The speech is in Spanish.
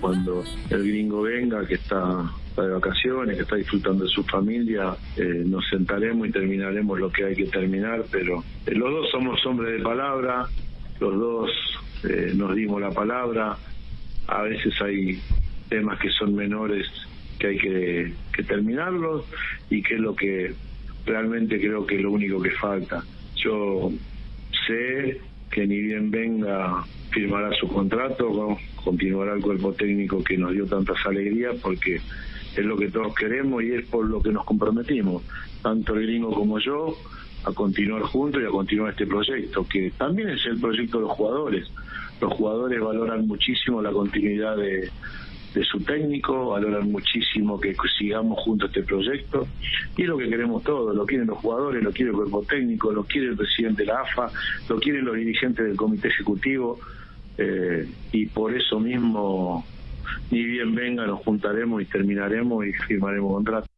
cuando el gringo venga, que está de vacaciones, que está disfrutando de su familia, eh, nos sentaremos y terminaremos lo que hay que terminar, pero eh, los dos somos hombres de palabra, los dos eh, nos dimos la palabra, a veces hay temas que son menores que hay que, que terminarlos y que es lo que realmente creo que es lo único que falta. Yo sé que ni bien venga firmará su contrato, continuará el cuerpo técnico que nos dio tantas alegrías porque es lo que todos queremos y es por lo que nos comprometimos, tanto el gringo como yo, a continuar juntos y a continuar este proyecto, que también es el proyecto de los jugadores. Los jugadores valoran muchísimo la continuidad de, de su técnico, valoran muchísimo que sigamos juntos este proyecto y es lo que queremos todos, lo quieren los jugadores, lo quiere el cuerpo técnico, lo quiere el presidente de la AFA, lo quieren los dirigentes del comité ejecutivo eh, y por eso mismo ni bien venga nos juntaremos y terminaremos y firmaremos contrato.